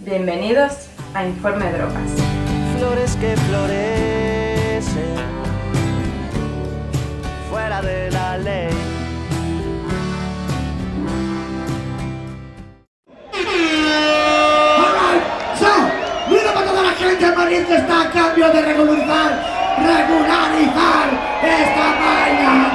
Bienvenidos a Informe Drogas. Flores que florecen fuera de la ley. ¡Mira para toda la gente en Madrid está a cambio de regularizar, regularizar esta vaina!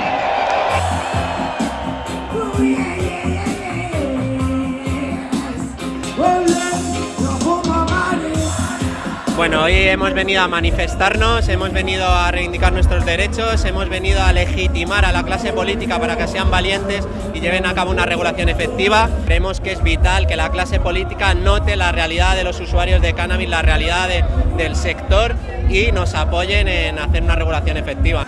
Bueno, hoy hemos venido a manifestarnos, hemos venido a reivindicar nuestros derechos, hemos venido a legitimar a la clase política para que sean valientes y lleven a cabo una regulación efectiva. Creemos que es vital que la clase política note la realidad de los usuarios de cannabis, la realidad de- del sector y nos apoyen en hacer una regulación efectiva.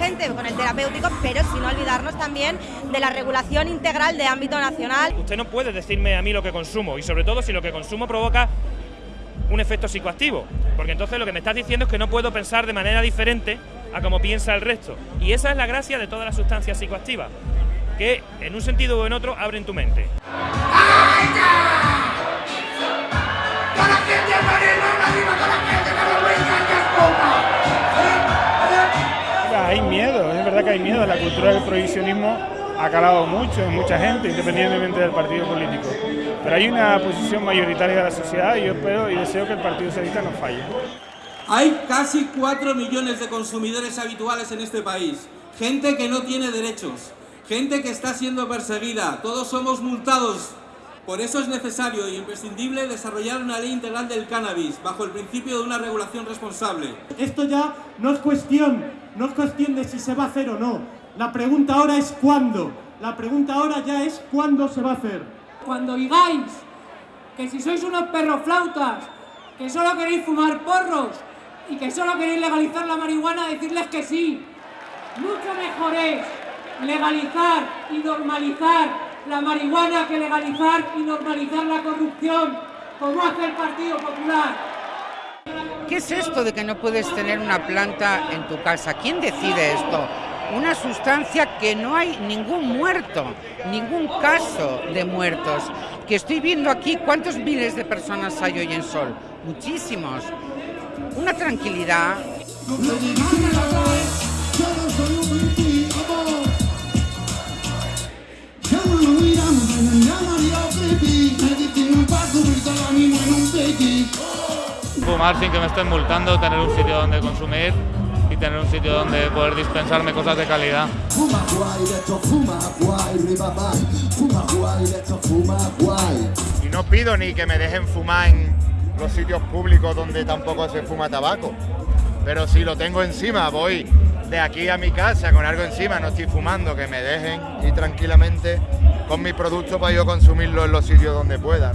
Urgente con el terapéutico, pero sin olvidarnos también de la regulación integral de ámbito nacional. Usted no puede decirme a mí lo que consumo y sobre todo si lo que consumo provoca un efecto psicoactivo, porque entonces lo que me estás diciendo es que no puedo pensar de manera diferente a como piensa el resto. Y esa es la gracia de todas las sustancias psicoactivas, que en un sentido o en otro abren tu mente. ¡Toda verdad que hay miedo. La cultura del prohibicionismo ha calado mucho en mucha gente, independientemente del partido político. Pero hay una posición mayoritaria de la sociedad y yo espero y deseo que el Partido Socialista no falle. Hay casi 4 millones de consumidores habituales en este país. Gente que no tiene derechos. Gente que está siendo perseguida. Todos somos multados. Por eso es necesario e imprescindible desarrollar una ley integral del cannabis bajo el principio de una regulación responsable. Esto ya no es cuestión, no es cuestión de si se va a hacer o no. La pregunta ahora es cuándo. La pregunta ahora ya es cuándo se va a hacer. Cuando digáis que si sois unos perroflautas, que solo queréis fumar porros y que solo queréis legalizar la marihuana, decirles que sí. Mucho mejor es legalizar y normalizar la marihuana que legalizar y normalizar la corrupción, como hace el Partido Popular. ¿Qué es esto de que no puedes tener una planta en tu casa? ¿Quién decide esto? Una sustancia que no hay ningún muerto, ningún caso de muertos. Que estoy viendo aquí cuántos miles de personas hay hoy en Sol. Muchísimos. Una tranquilidad. Fumar sin que me estén multando, tener un sitio donde consumir y tener un sitio donde poder dispensarme cosas de calidad. Y no pido ni que me dejen fumar en los sitios públicos donde tampoco se fuma tabaco. Pero si lo tengo encima, voy de aquí a mi casa con algo encima, no estoy fumando, que me dejen ir tranquilamente con mi producto para yo consumirlo en los sitios donde pueda.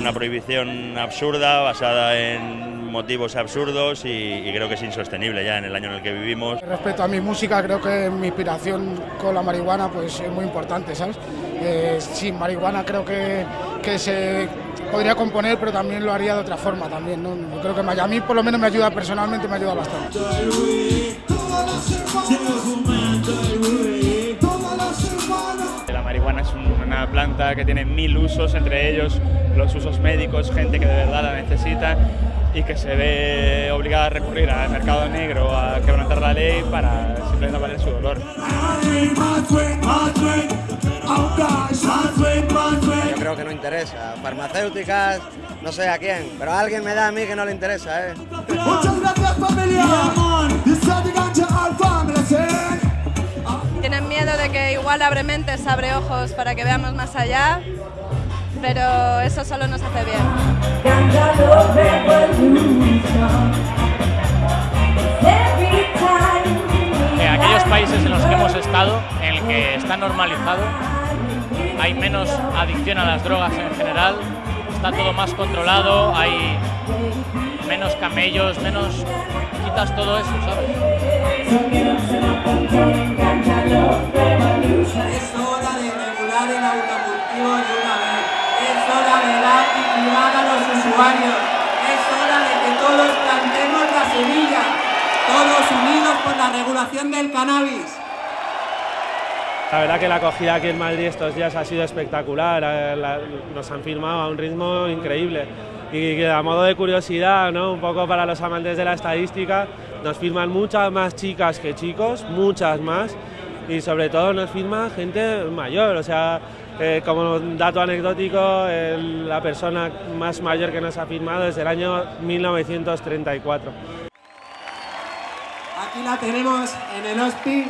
Una prohibición absurda, basada en motivos absurdos y, creo que es insostenible ya en el año en el que vivimos. Respecto a mi música, creo que mi inspiración con la marihuana pues, es muy importante, ¿sabes? Eh, sin marihuana creo que, que se podría componer, pero también lo haría de otra forma también, ¿no? Creo que a mí por lo menos me ayuda personalmente, me ayuda bastante. La marihuana es un- una planta que tiene mil usos, entre ellos los usos médicos, gente que de verdad la necesita y que se ve obligada a recurrir al mercado negro a quebrantar la ley para simplemente valer su dolor. Yo creo que no interesa. Farmacéuticas, no sé a quién, pero a alguien me da a mí que no le interesa, ¿eh? Muchas gracias familia. Tienen miedo de que igual abre mentes, abre ojos para que veamos más allá, pero eso solo nos hace bien. En aquellos países en los que hemos estado, en el que está normalizado, hay menos adicción a las drogas en general, está todo más controlado, hay menos camellos, menos. quitas todo eso, ¿sabes? Es hora de regular el autocultivo de una vez. Es hora de dar dignidad a los usuarios. Es hora de que todos plantemos la semilla. Todos unidos por la regulación del cannabis. La verdad que la acogida aquí en Madrid estos días ha sido espectacular, eh, nos han filmado a un ritmo increíble y que a modo de curiosidad, ¿no? un poco para los amantes de la estadística, nos firman muchas más chicas que chicos, muchas más, y sobre todo nos firma gente mayor, o sea, eh, como dato anecdótico, la persona más mayor que nos ha firmado es el año 1934. Aquí la tenemos en el hospi,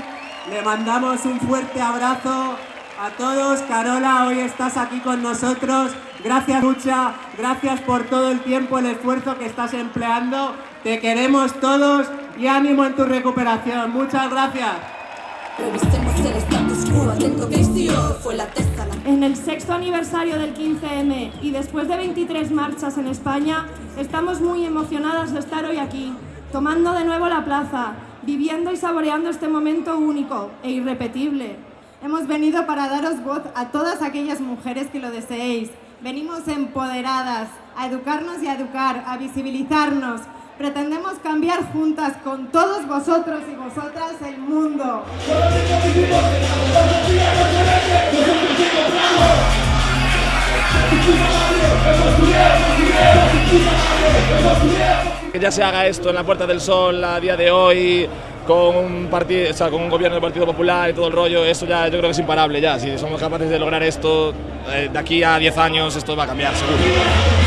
le mandamos un fuerte abrazo a todos. Carola, hoy estás aquí con nosotros. Gracias, Lucha. Gracias por todo el tiempo, el esfuerzo que estás empleando. Te queremos todos y ánimo en tu recuperación. Muchas gracias. En el sexto aniversario del 15M y después de 23 marchas en España, estamos muy emocionadas de estar hoy aquí, tomando de nuevo la plaza, viviendo y saboreando este momento único e irrepetible. Hemos venido para daros voz a todas aquellas mujeres que lo deseéis. Venimos empoderadas a educarnos y a educar, a visibilizarnos, Pretendemos cambiar juntas con todos vosotros y vosotras el mundo. Que ya se haga esto en la Puerta del Sol a día de hoy, con un, partido, o sea, con un gobierno del Partido Popular y todo el rollo, eso ya yo creo que es imparable ya. Si somos capaces de lograr esto, eh, de aquí a 10 años esto va a cambiar, seguro.